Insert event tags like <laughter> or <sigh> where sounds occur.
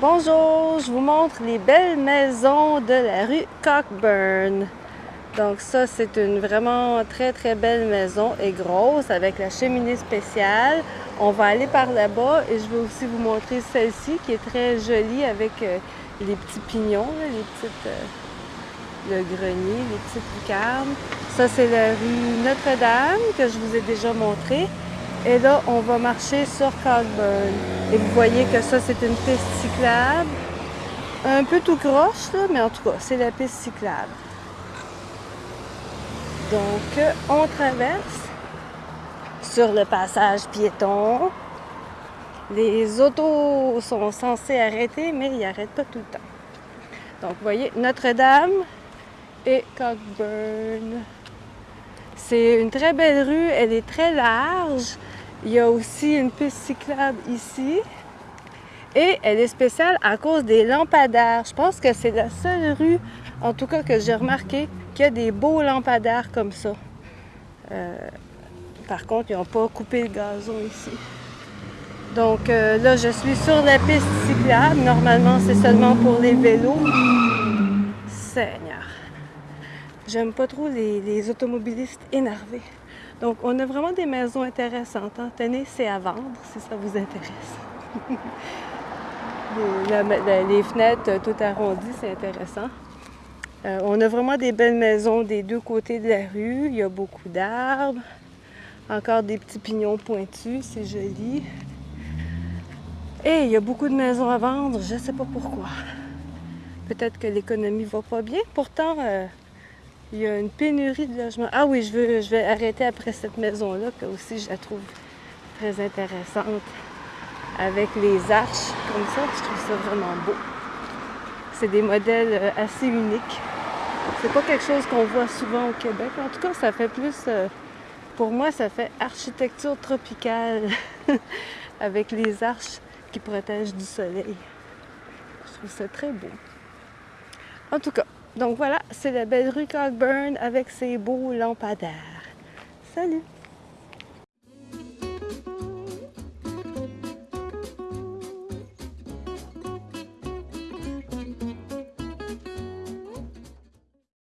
Bonjour, je vous montre les belles maisons de la rue Cockburn. Donc ça, c'est une vraiment très très belle maison et grosse avec la cheminée spéciale. On va aller par là-bas et je vais aussi vous montrer celle-ci qui est très jolie avec euh, les petits pignons, les petites, euh, le grenier, les petites lucarnes. Ça, c'est la rue Notre-Dame que je vous ai déjà montré. Et là, on va marcher sur Cockburn. Et vous voyez que ça, c'est une piste cyclable. Un peu tout croche, mais en tout cas, c'est la piste cyclable. Donc, on traverse sur le passage piéton. Les autos sont censés arrêter, mais ils n'arrêtent pas tout le temps. Donc, vous voyez, Notre-Dame et Cockburn. C'est une très belle rue, elle est très large. Il y a aussi une piste cyclable ici. Et elle est spéciale à cause des lampadaires. Je pense que c'est la seule rue, en tout cas que j'ai remarqué, qu'il y a des beaux lampadaires comme ça. Euh, par contre, ils n'ont pas coupé le gazon ici. Donc euh, là, je suis sur la piste cyclable. Normalement, c'est seulement pour les vélos. Seigneur. J'aime pas trop les, automobilistes énervés. Donc, on a vraiment des maisons intéressantes. Hein. Tenez, c'est à vendre si ça vous intéresse. <laughs> les, fenêtres tout arrondies, c'est intéressant. Euh, on a vraiment des belles maisons des deux côtés de la rue. Il y a beaucoup d'arbres. Encore des petits pignons pointus, c'est joli. Et il y a beaucoup de maisons à vendre, je ne sais pas pourquoi. Peut-être que l'économie va pas bien. Pourtant, euh, il y a une pénurie de logements. Ah oui, je, vais arrêter après cette maison-là, que aussi je la trouve très intéressante. Avec les arches comme ça, je trouve ça vraiment beau. C'est des modèles euh, assez uniques. C'est pas quelque chose qu'on voit souvent au Québec. En tout cas, ça fait plus... Euh, pour moi, ça fait architecture tropicale <laughs> avec les arches qui protègent du soleil. Je trouve ça très beau. En tout cas, donc voilà, c'est la belle rue Cockburn avec ses beaux lampadaires. Salut!